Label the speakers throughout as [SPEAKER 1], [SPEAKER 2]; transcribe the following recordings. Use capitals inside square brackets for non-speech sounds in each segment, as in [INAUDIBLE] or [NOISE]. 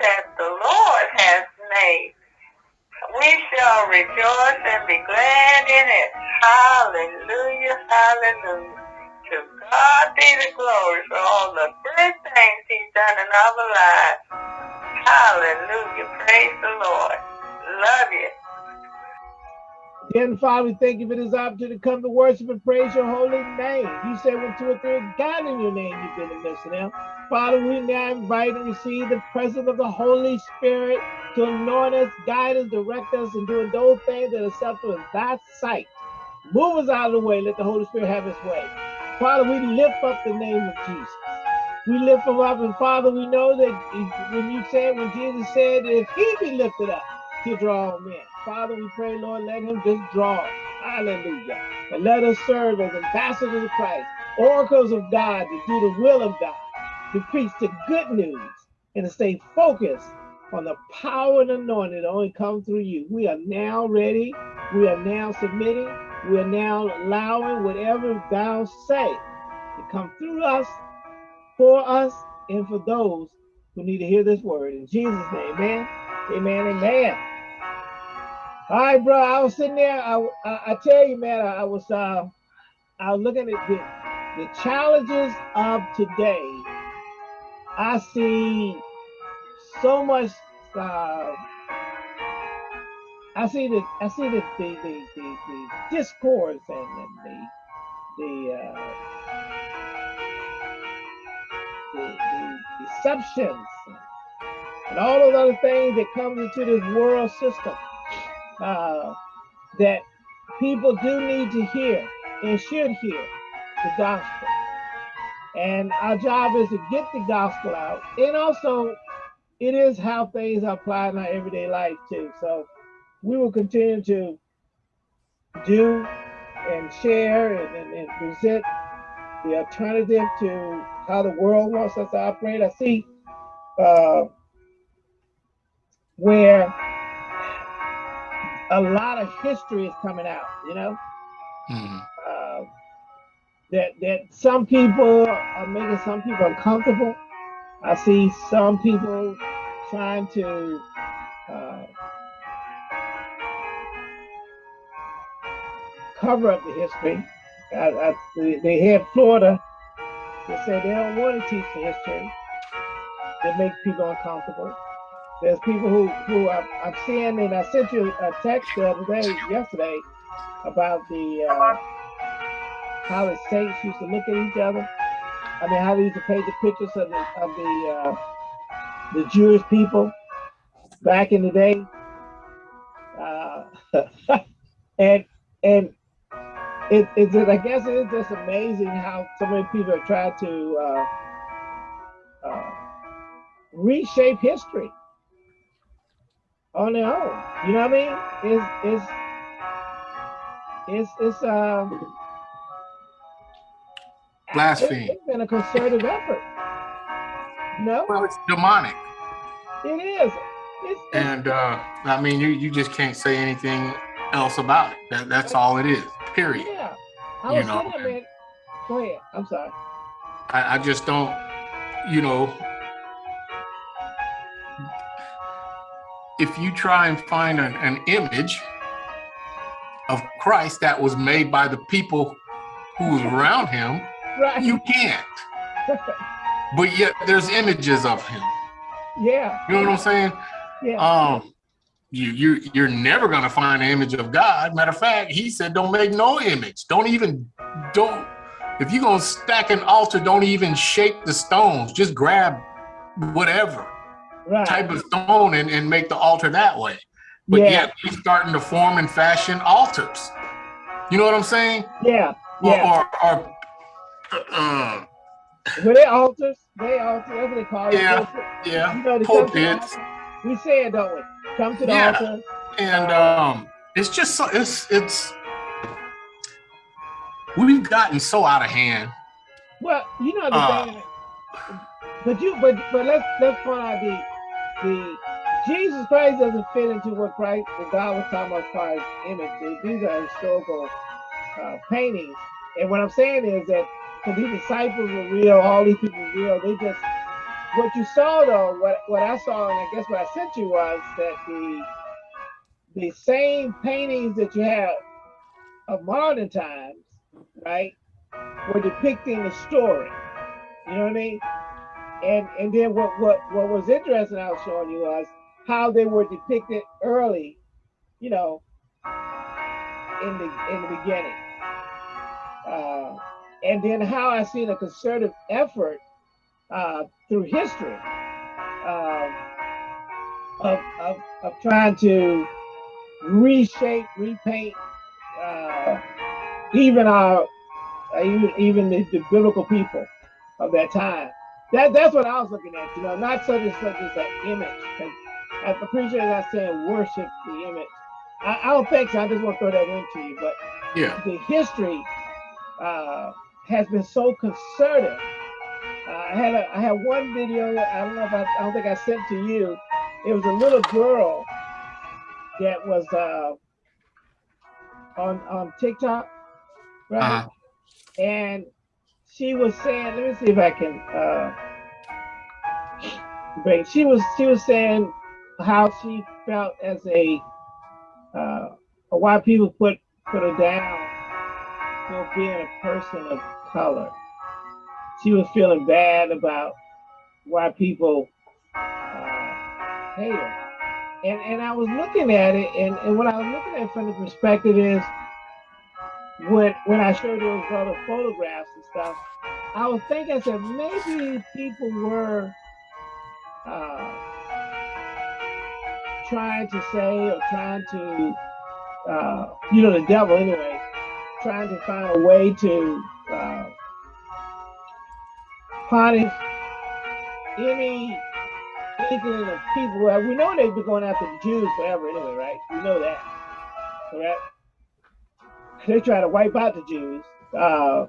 [SPEAKER 1] that the Lord has made. We shall rejoice and be glad in it. Hallelujah, hallelujah. To God be the glory for all the good things he's done in our lives. Hallelujah, praise the Lord. Love you.
[SPEAKER 2] Again, Father, we thank you for this opportunity to come to worship and praise your holy name. You said when two or three are gathered in your name, you've been midst them. Father, we now invite and receive the presence of the Holy Spirit to anoint us, guide us, direct us in doing those things that are acceptable in thy sight. Move us out of the way. Let the Holy Spirit have his way. Father, we lift up the name of Jesus. We lift him up, and Father, we know that when you said, when Jesus said, if he be lifted up, he'll draw all men. Father, we pray, Lord, let him just draw. Hallelujah. And let us serve as ambassadors of Christ, oracles of God to do the will of God, to preach the good news, and to stay focused on the power and anointing that only comes through you. We are now ready. We are now submitting. We are now allowing whatever thou say to come through us, for us, and for those who need to hear this word. In Jesus' name, amen. Amen, amen. All right, bro. I was sitting there. I, I, I tell you, man, I, I was uh, I was looking at the, the challenges of today. I see so much uh, I see the I see the the the, the, the discourse and, and the the, uh, the the deceptions and all those other things that comes into this world system uh, that people do need to hear and should hear the gospel. And our job is to get the gospel out. And also, it is how things are applied in our everyday life too. So we will continue to do and share and, and, and present the alternative to how the world wants us to operate. I see uh, where a lot of history is coming out, you know? Mm-hmm. Uh, that that some people are making some people uncomfortable. I see some people trying to uh, cover up the history. I, I, they had Florida. They said they don't want to teach the history. They make people uncomfortable. There's people who who I'm, I'm seeing, and I sent you a text the other day, yesterday, about the uh, how the saints used to look at each other. I mean, how they used to paint the pictures of the of the uh, the Jewish people back in the day. Uh, [LAUGHS] and and it, it's I guess it is just amazing how so many people have tried to uh, uh, reshape history on their own. You know what I mean? It's it's it's it's um
[SPEAKER 3] blasphemy.
[SPEAKER 2] It's been a concerted effort. No,
[SPEAKER 3] well, it's demonic.
[SPEAKER 2] It is. It's,
[SPEAKER 3] and uh, I mean, you you just can't say anything else about it. That, that's all it is. Period.
[SPEAKER 2] Yeah. I you know, saying, Go ahead. I'm sorry.
[SPEAKER 3] I, I just don't. You know, if you try and find an, an image of Christ that was made by the people who was around him, right. you can't. but yet there's images of him.
[SPEAKER 2] Yeah.
[SPEAKER 3] You know what I'm saying?
[SPEAKER 2] Yeah.
[SPEAKER 3] Um, you you you're never gonna find an image of God. Matter of fact, he said, don't make no image. Don't even don't if you're gonna stack an altar, don't even shape the stones. Just grab whatever right. type of stone and, and make the altar that way. But yeah. yet he's starting to form and fashion altars. You know what I'm saying?
[SPEAKER 2] Yeah. Yeah.
[SPEAKER 3] Or, or, or uh,
[SPEAKER 2] Were they altars? They altars. That's what they call
[SPEAKER 3] yeah, it. Yeah. You know, Pulpits.
[SPEAKER 2] We say it, don't we? Come to the yeah. altar.
[SPEAKER 3] And um, it's just so it's it's we've gotten so out of hand.
[SPEAKER 2] Well, you know the uh, thing, but you but but let's let's point out the the Jesus Christ doesn't fit into what Christ, what God was talking about as far as image. These are historical uh, paintings. And what I'm saying is that because these disciples were real, all these people were real, they just what you saw though, what what I saw, and I guess what I sent you was that the the same paintings that you have of modern times, right, were depicting the story. You know what I mean? And and then what what what was interesting I was showing you was how they were depicted early, you know, in the in the beginning. Uh, and then how I seen a concerted effort uh, through history um, of, of, of trying to reshape, repaint uh, even our uh, even even the, the, biblical people of that time. That that's what I was looking at. You know, not such as such as an image. And I appreciate that saying worship the image. I, I, don't think so. I just want to throw that into you. But
[SPEAKER 3] yeah,
[SPEAKER 2] the history uh, has been so concerted. Uh, I had a, I had one video. I don't know if I, I don't think I sent to you. It was a little girl that was uh, on on TikTok, right? Uh -huh. And she was saying, let me see if I can uh, bring. She was she was saying how she felt as a uh, why people put put her down for being a person of color. She was feeling bad about why people uh, hate her. And, and I was looking at it, and, and what I was looking at from the perspective is when when I showed those other photographs and stuff, I was thinking, I said, maybe people were uh, trying to say or trying to, uh, you know, the devil anyway, trying to find a way to uh, punish any inkling of people. We know they've been going after the Jews forever anyway, right? We know that, correct? They try to wipe out the Jews. Uh,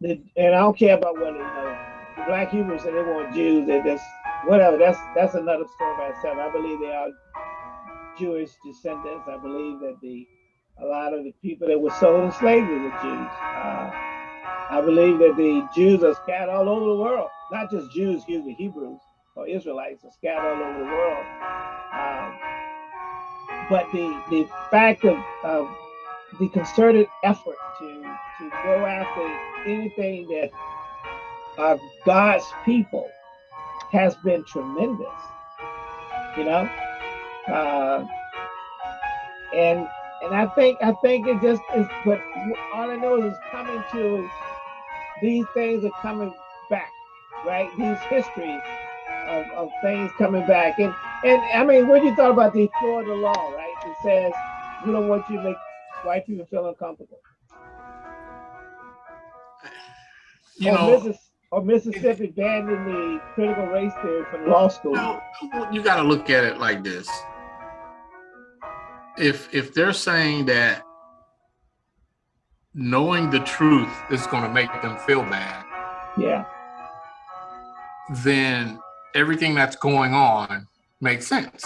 [SPEAKER 2] the, and I don't care about whether, you know, the black Hebrews say they want Jews, they just, whatever, that's that's another story by itself. I believe they are Jewish descendants. I believe that the a lot of the people that were sold in slavery were Jews. Uh, I believe that the Jews are scattered all over the world, not just Jews, excuse me, Hebrews or Israelites are scattered all over the world. Um, but the the fact of, of the concerted effort to to go after anything that are God's people has been tremendous. You know, uh, and and I think I think it just is. But all I know is it's coming to these things are coming back, right? These histories of, of things coming back, and and I mean, what do you thought about the Florida law, right? It says we don't want you to make white people feel uncomfortable.
[SPEAKER 3] You or know, Missis
[SPEAKER 2] or Mississippi banning the critical race theory from law school.
[SPEAKER 3] You, you got to look at it like this if if they're saying that knowing the truth is going to make them feel bad
[SPEAKER 2] yeah.
[SPEAKER 3] then everything that's going on makes sense.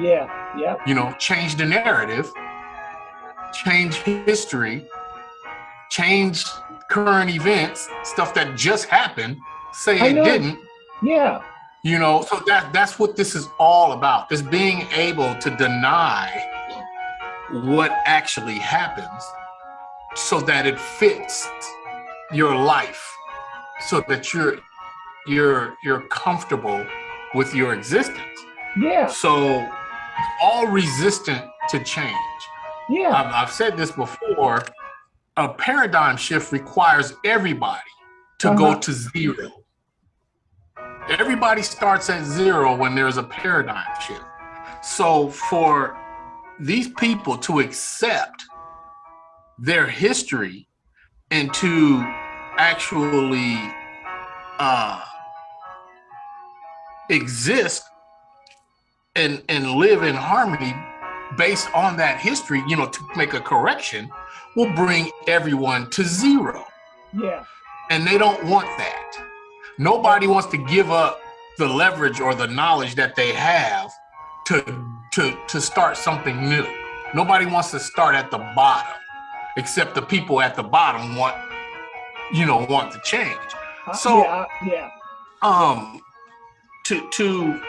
[SPEAKER 2] Yeah yeah.
[SPEAKER 3] You know change the narrative change history change current events stuff that just happened say it didn't.
[SPEAKER 2] Yeah.
[SPEAKER 3] You know so that that's what this is all about is being able to deny what actually happens so that it fits your life so that you're you're you're comfortable with your existence.
[SPEAKER 2] Yeah.
[SPEAKER 3] So all resistant to change.
[SPEAKER 2] Yeah.
[SPEAKER 3] I've, I've said this before a paradigm shift requires everybody to uh -huh. go uh-huh. to zero. Everybody starts at zero when there's a paradigm shift. So for these people to accept their history and to actually uh, exist and and live in harmony based on that history, you know, to make a correction will bring everyone to zero.
[SPEAKER 2] Yeah.
[SPEAKER 3] And they don't want that. Nobody wants to give up the leverage or the knowledge that they have to to to start something new. Nobody wants to start at the bottom, except the people at the bottom want, you know, want to change.
[SPEAKER 2] Uh,
[SPEAKER 3] so
[SPEAKER 2] yeah, uh, yeah.
[SPEAKER 3] um to to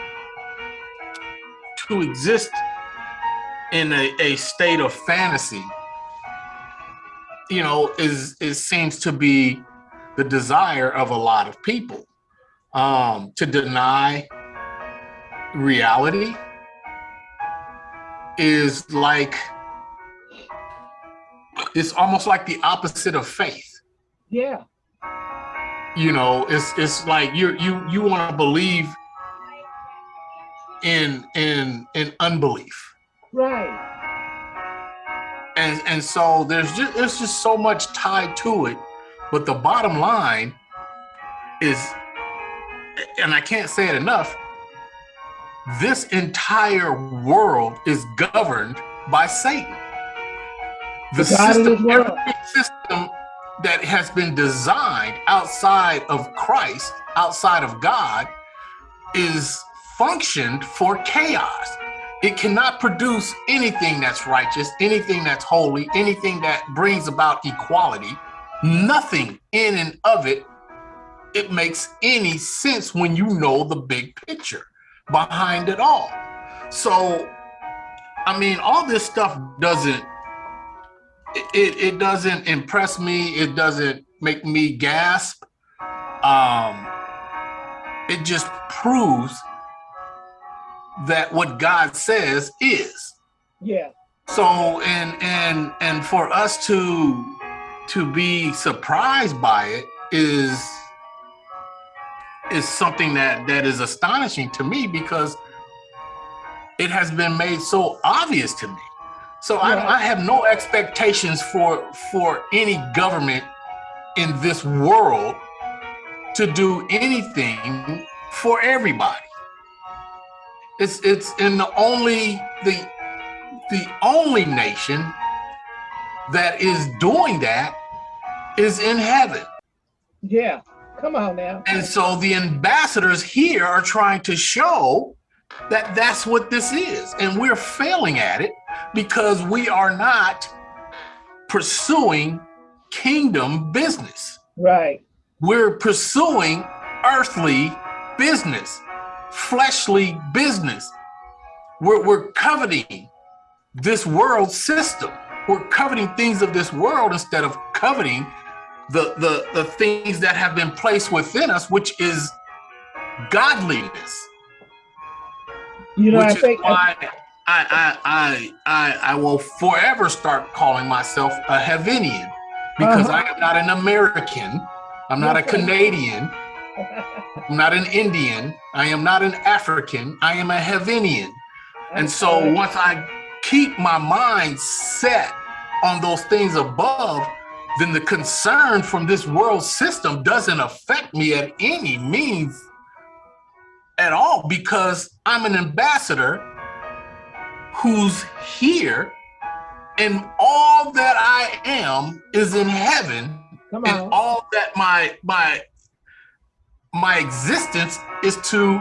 [SPEAKER 3] to exist in a, a state of fantasy you know is it seems to be the desire of a lot of people um to deny reality is like it's almost like the opposite of faith
[SPEAKER 2] Yeah.
[SPEAKER 3] you know it's it's like you you you want to believe in in in unbelief
[SPEAKER 2] Right.
[SPEAKER 3] and and so there's just there's just so much tied to it but the bottom line is and i can't say it enough this entire world is governed by satan. The
[SPEAKER 2] The
[SPEAKER 3] system, every system that has been designed outside of christ outside of god is functioned for chaos. It cannot produce anything that's righteous, anything that's holy, anything that brings about equality. Nothing in and of it, it makes any sense when you know the big picture behind it all. So, I mean, all this stuff doesn't, it, it, doesn't impress me. It doesn't make me gasp. Um, it just proves that what God says is.
[SPEAKER 2] Yeah.
[SPEAKER 3] So and and and for us to to be surprised by it is is something that that is astonishing to me because it has been made so obvious to me. So
[SPEAKER 2] Yeah.
[SPEAKER 3] I, I have no expectations for for any government in this world to do anything for everybody. It's it's in the only the the only nation that is doing that is in heaven.
[SPEAKER 2] Yeah. Come on now.
[SPEAKER 3] And so the ambassadors here are trying to show that that's what this is. And we're failing at it because we are not pursuing kingdom business.
[SPEAKER 2] Right.
[SPEAKER 3] We're pursuing earthly business, fleshly business. We're, we're coveting this world system. We're coveting things of this world instead of coveting the, the, the things that have been placed within us, which is godliness.
[SPEAKER 2] You know, I think
[SPEAKER 3] why I, I, I, I, I will forever start calling myself a Heavenian because
[SPEAKER 2] Uh-huh.
[SPEAKER 3] I am not an American. I'm not a Canadian. [LAUGHS] I'm not an Indian. I am not an African. I am a Heavenian. And so once I keep my mind set on those things above, then the concern from this world system doesn't affect me at any means at all because I'm an ambassador who's here and all that I am is in heaven and all that my my my existence is to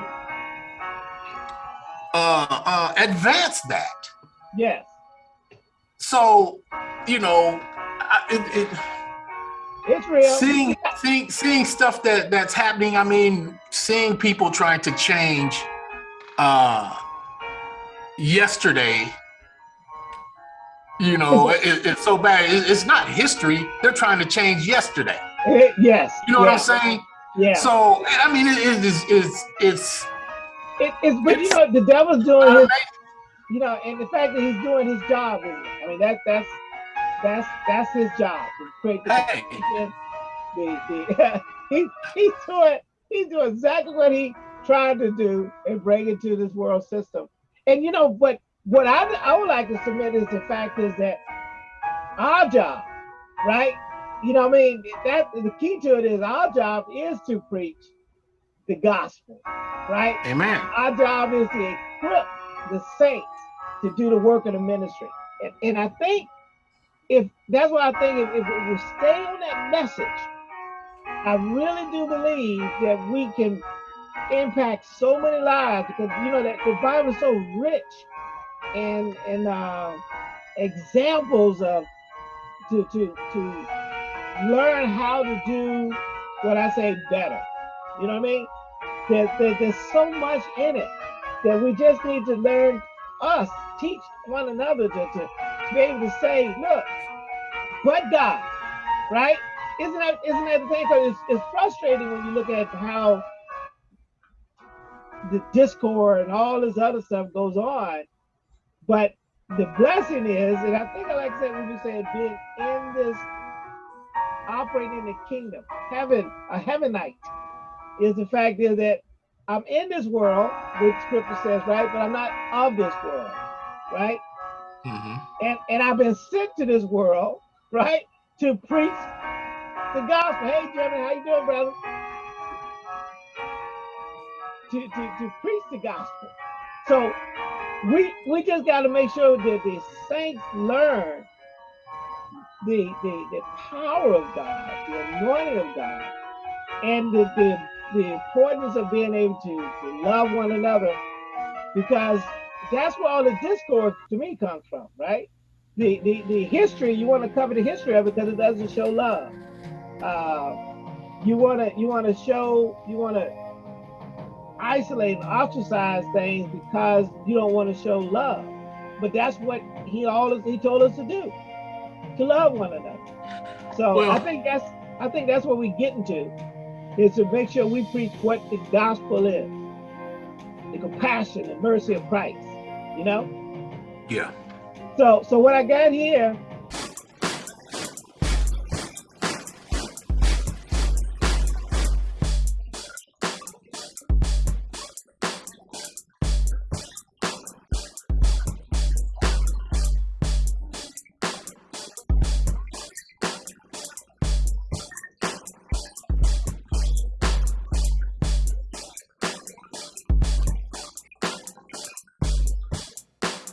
[SPEAKER 3] uh, uh, advance that.
[SPEAKER 2] Yes.
[SPEAKER 3] So, you know, I, it, it,
[SPEAKER 2] It's real.
[SPEAKER 3] seeing seeing seeing stuff that that's happening. I mean, seeing people trying to change. Uh, yesterday, you know, it, it's so bad. It's not history. They're trying to change yesterday.
[SPEAKER 2] Eh, yes.
[SPEAKER 3] You know what I'm saying?
[SPEAKER 2] Yeah.
[SPEAKER 3] So I mean, it is it's it's
[SPEAKER 2] It, it's but you know the devil's doing his you know, and the fact that he's doing his job, I mean, that that's that's that's his job to create the
[SPEAKER 3] Hey.
[SPEAKER 2] The, the [LAUGHS] he, he's doing he's doing exactly what he tried to do and bring it to this world system. And you know, but what I I would like to submit is the fact is that our job, right? You know, what I mean, that the key to it is our job is to preach the gospel, right?
[SPEAKER 3] Amen.
[SPEAKER 2] Our job is to equip the saints to do the work of the ministry. And, and I think if that's what I think, if, if we stay on that message, I really do believe that we can impact so many lives because you know that the Bible is so rich in in uh, examples of to to to learn how to do what I say better. You know what I mean? That, that there's so much in it that we just need to learn us, teach one another to, to, to be able to say, look, but God, right? Isn't that isn't that the thing? Because it's, it's frustrating when you look at how the discord and all this other stuff goes on. But the blessing is, and I think I like I said when you said being in this operating in the kingdom, heaven, a heavenite, is the fact is that I'm in this world, which scripture says, right? But I'm not of this world, right?
[SPEAKER 3] Mhm.
[SPEAKER 2] And and I've been sent to this world, right, to preach the gospel. Hey, Jeremy, how you doing, brother? To, to, to preach the gospel. So we we just got to make sure that the saints learn the, the the power of God, the anointing of God, and the the, the importance of being able to, to love one another, because that's where all the discord to me comes from, right? The the, the history you want to cover the history of it because it doesn't show love. Uh, you want to you want to show you want to isolate and ostracize things because you don't want to show love. But that's what he always he told us to do, to love one another. So I think that's I think that's what we're getting to, is to make sure we preach what the gospel is, the compassion and mercy of Christ. You know.
[SPEAKER 3] Yeah.
[SPEAKER 2] So so what I got here